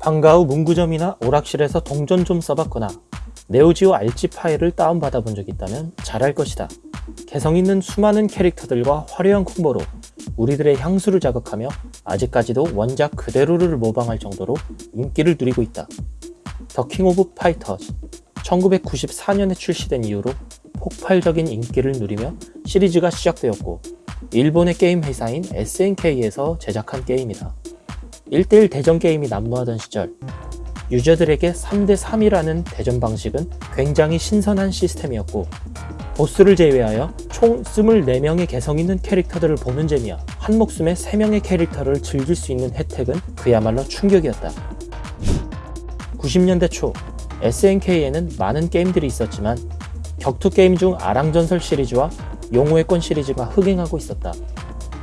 방과 후 문구점이나 오락실에서 동전 좀 써봤거나 Neo Geo 알집 파일을 다운받아 본적 있다면 잘할 것이다. 개성 있는 수많은 캐릭터들과 화려한 콤보로 우리들의 향수를 자극하며 아직까지도 원작 그대로를 모방할 정도로 인기를 누리고 있다. The King of Fighters 1994년에 출시된 이후로 폭발적인 인기를 누리며 시리즈가 시작되었고 일본의 게임 회사인 SNK에서 제작한 게임이다. 1대1 대전 게임이 난무하던 시절 유저들에게 3대3이라는 대전 방식은 굉장히 신선한 시스템이었고 보스를 제외하여 총 24명의 개성 있는 캐릭터들을 보는 재미와 한 목숨에 3명의 캐릭터를 즐길 수 있는 혜택은 그야말로 충격이었다. 90년대 초 SNK에는 많은 게임들이 있었지만 격투 게임 중 아랑전설 시리즈와 용호의 권 시리즈가 흥행하고 있었다.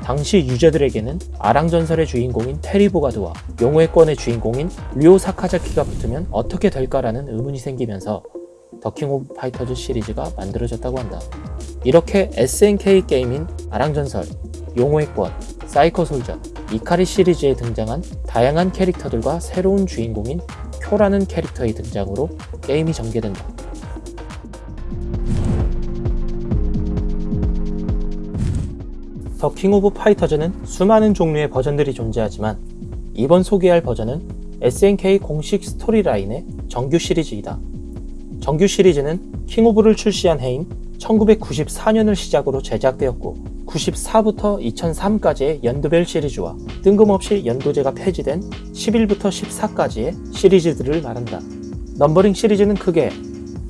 당시 유저들에게는 아랑전설의 주인공인 테리 보가드와 용호의 권의 주인공인 료 사카자키가 붙으면 어떻게 될까라는 의문이 생기면서 The King of Fighters 시리즈가 만들어졌다고 한다. 이렇게 SNK 게임인 아랑전설, 용호의 권, 사이코 솔저, 이카리 시리즈에 등장한 다양한 캐릭터들과 새로운 주인공인 쿄라는 캐릭터의 등장으로 게임이 전개된다. The King of Fighters는 수많은 종류의 버전들이 존재하지만 이번 소개할 버전은 SNK 공식 storyline의 정규 시리즈이다. 정규 시리즈는 King of를 출시한 해인 1994년을 시작으로 제작되었고 94부터 2003까지의 연도별 시리즈와 뜬금없이 연도제가 폐지된 11부터 14까지의 시리즈들을 말한다. numbering 시리즈는 크게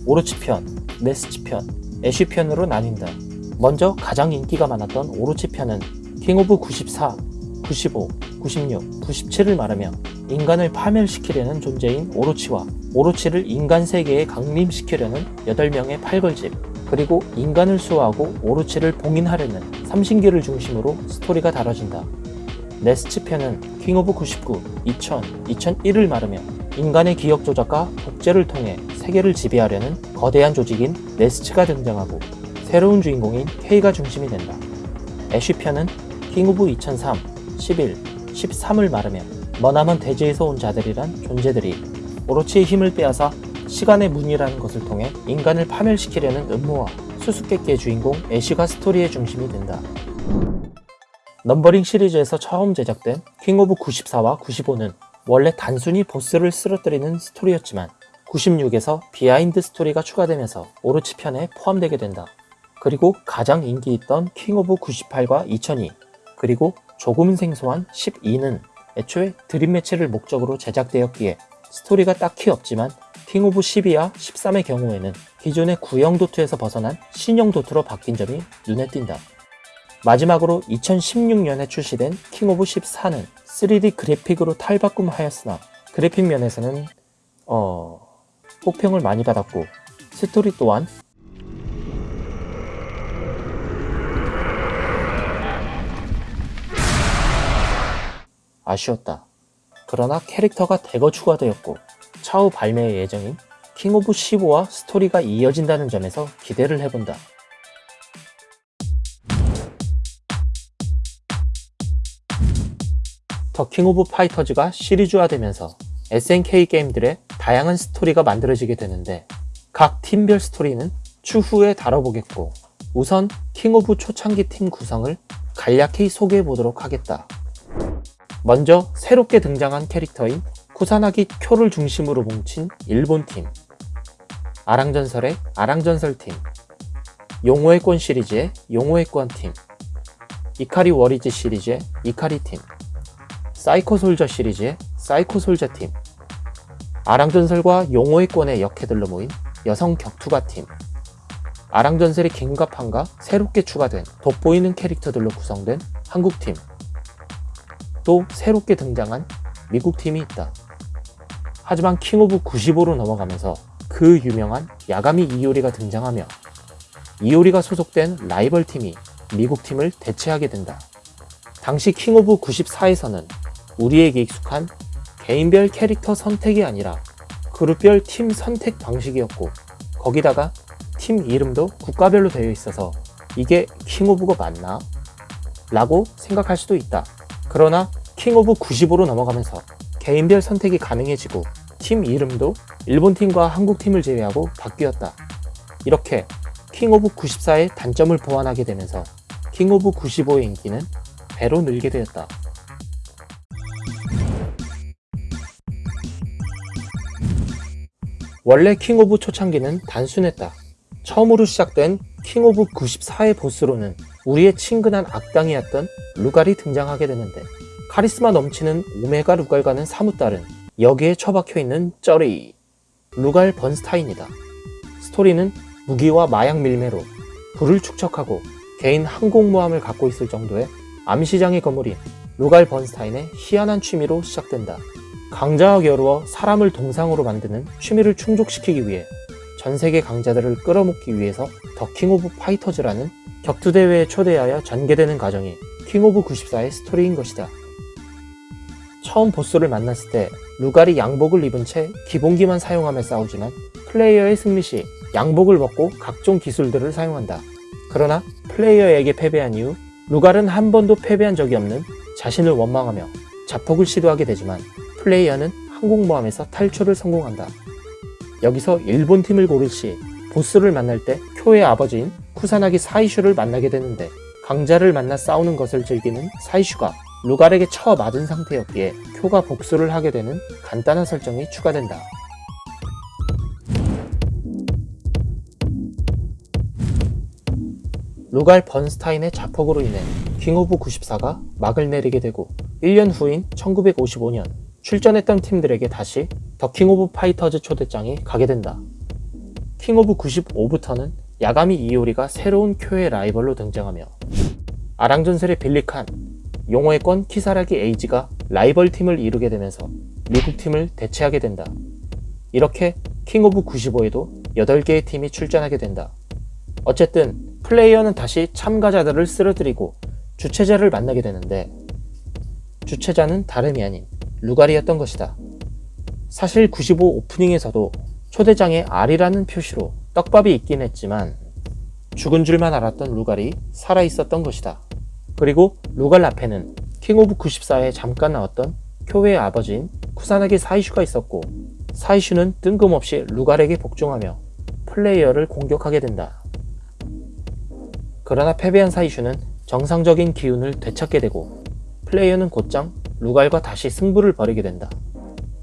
오로치편, 네스츠 편, 애쉬 편으로 나뉜다. 먼저 가장 인기가 많았던 오로치 편은 King of 94, 95, 96, 97을 말하며 인간을 파멸시키려는 존재인 오로치와 오로치를 인간 세계에 강림시키려는 8명의 팔걸집 그리고 인간을 수호하고 오로치를 봉인하려는 삼신기를 중심으로 스토리가 다뤄진다. 네스츠 편은 King of 99, 2000, 2001을 말하며 인간의 기억 조작과 독재를 통해 세계를 지배하려는 거대한 조직인 네스츠가 등장하고 새로운 주인공인 K가 중심이 된다. 애쉬 편은 King of 2003, 11, 13을 말하며 머나먼 대지에서 온 자들이란 존재들이 오로치의 힘을 빼앗아 시간의 문이라는 것을 통해 인간을 파멸시키려는 음모와 수수께끼의 주인공 애쉬가 스토리의 중심이 된다. numbering 시리즈에서 처음 제작된 King of 94와 95는 원래 단순히 보스를 쓰러뜨리는 스토리였지만 96에서 behind story가 추가되면서 오로치 편에 포함되게 된다. 그리고 가장 인기 있던 King of 98과 2002 그리고 조금 생소한 12는 애초에 dream match를 목적으로 제작되었기에 스토리가 딱히 없지만 King of 12와 13의 경우에는 기존의 구형 도트에서 벗어난 신형 도트로 바뀐 점이 눈에 띈다. 마지막으로 2016년에 출시된 King of 14는 3D 그래픽으로 탈바꿈하였으나 그래픽 면에서는 어... 혹평을 많이 받았고 스토리 또한 아쉬웠다. 그러나 캐릭터가 대거 추가되었고 차후 발매 예정인 King of 15와 스토리가 이어진다는 점에서 기대를 해본다. The King of Fighters가 시리즈화되면서 SNK 게임들의 다양한 스토리가 만들어지게 되는데 각 팀별 스토리는 추후에 다뤄보겠고 우선 King of 초창기 팀 구성을 간략히 소개해 보도록 하겠다. 먼저 새롭게 등장한 캐릭터인 쿠사나기 쿄를 중심으로 뭉친 일본팀 아랑전설의 아랑전설팀 용호의 권 시리즈의 용호의 권팀 이카리 워리어즈 시리즈의 이카리팀 사이코 솔저 시리즈의 사이코 솔저팀 아랑전설과 용호의 권의 여캐들로 모인 여성 격투가팀 아랑전설의 김갑환과 새롭게 추가된 돋보이는 캐릭터들로 구성된 한국팀 또 새롭게 등장한 미국 팀이 있다. 하지만 King of 95로 넘어가면서 그 유명한 야가미 이오리가 등장하며 이오리가 소속된 라이벌 팀이 미국 팀을 대체하게 된다. 당시 킹 오브 94에서는 우리에게 익숙한 개인별 캐릭터 선택이 아니라 그룹별 팀 선택 방식이었고 거기다가 팀 이름도 국가별로 되어 있어서 이게 킹 오브가 맞나? 라고 생각할 수도 있다. 그러나 킹 오브 95로 넘어가면서 개인별 선택이 가능해지고 팀 이름도 일본 팀과 한국 팀을 제외하고 바뀌었다. 이렇게 킹 오브 94의 단점을 보완하게 되면서 킹 오브 95의 인기는 배로 늘게 되었다. 원래 킹 오브 초창기는 단순했다. 처음으로 시작된 킹 오브 94의 보스로는 우리의 친근한 악당이었던 루갈이 등장하게 되는데 카리스마 넘치는 오메가 루갈과는 사뭇 다른 여기에 처박혀 있는 쩌리 루갈 번스타인이다. 스토리는 무기와 마약 밀매로 부를 축적하고 개인 항공모함을 갖고 있을 정도의 암시장의 거물인 루갈 번스타인의 희한한 취미로 시작된다. 강자와 겨루어 사람을 동상으로 만드는 취미를 충족시키기 위해 전 세계 강자들을 끌어모으기 위해서 더킹 오브 파이터즈라는 격투 대회에 초대하여 전개되는 과정이 킹 오브 94의 스토리인 것이다. 처음 보스를 만났을 때 루갈이 양복을 입은 채 기본기만 사용하며 싸우지만 플레이어의 승리 시 양복을 벗고 각종 기술들을 사용한다. 그러나 플레이어에게 패배한 이후 루갈은 한 번도 패배한 적이 없는 자신을 원망하며 자폭을 시도하게 되지만 플레이어는 항공모함에서 탈출을 성공한다. 여기서 일본 팀을 고를 시 보스를 만날 때 쿄의 아버지인 쿠사나기 사이슈를 만나게 되는데 강자를 만나 싸우는 것을 즐기는 사이슈가 루갈에게 쳐 맞은 상태였기에 쿄가 복수를 하게 되는 간단한 설정이 추가된다. 루갈 번스타인의 자폭으로 인해 킹 오브 94가 막을 내리게 되고 1년 후인 1955년 출전했던 팀들에게 다시 더 킹 오브 파이터즈 초대장이 가게 된다. 킹 오브 95부터는 야가미 이오리가 새로운 쿄의 라이벌로 등장하며 아랑전설의 빌리칸, 용호의 권 키사라기 에이지가 라이벌 팀을 이루게 되면서 미국 팀을 대체하게 된다. 이렇게 킹 오브 95에도 8개의 팀이 출전하게 된다. 어쨌든 플레이어는 다시 참가자들을 쓰러뜨리고 주최자를 만나게 되는데 주최자는 다름이 아닌 루갈이었던 것이다. 사실 95 오프닝에서도 초대장에 R이라는 표시로 떡밥이 있긴 했지만 죽은 줄만 알았던 루갈이 살아있었던 것이다. 그리고 루갈 앞에는 킹 오브 94에 잠깐 나왔던 쿄의 아버지인 쿠사나기 사이슈가 있었고 사이슈는 뜬금없이 루갈에게 복종하며 플레이어를 공격하게 된다. 그러나 패배한 사이슈는 정상적인 기운을 되찾게 되고 플레이어는 곧장 루갈과 다시 승부를 벌이게 된다.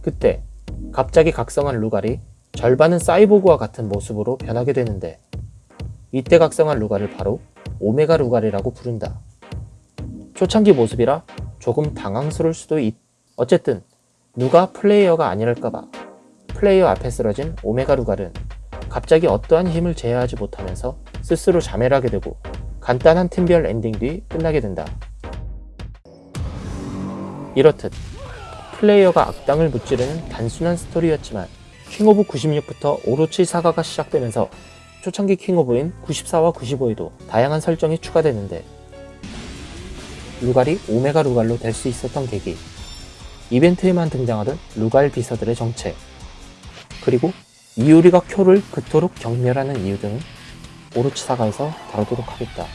그때 갑자기 각성한 루갈이 절반은 사이보그와 같은 모습으로 변하게 되는데 이때 각성한 루갈을 바로 오메가 루갈이라고 부른다. 초창기 모습이라 조금 당황스러울 수도 있... 어쨌든 누가 플레이어가 아니랄까봐 플레이어 앞에 쓰러진 오메가 루갈은 갑자기 어떠한 힘을 제어하지 못하면서 스스로 자멸 하게 되고 간단한 팀별 엔딩 뒤 끝나게 된다. 이렇듯 플레이어가 악당을 무찌르는 단순한 스토리였지만 킹 오브 96부터 오로치 사가가 시작되면서 초창기 킹 오브인 94와 95에도 다양한 설정이 추가되는데 루갈이 오메가 루갈로 될 수 있었던 계기 이벤트에만 등장하던 루갈 비서들의 정체 그리고 이유리가 쿄를 그토록 경멸하는 이유 등은 오로치 사가에서 다루도록 하겠다.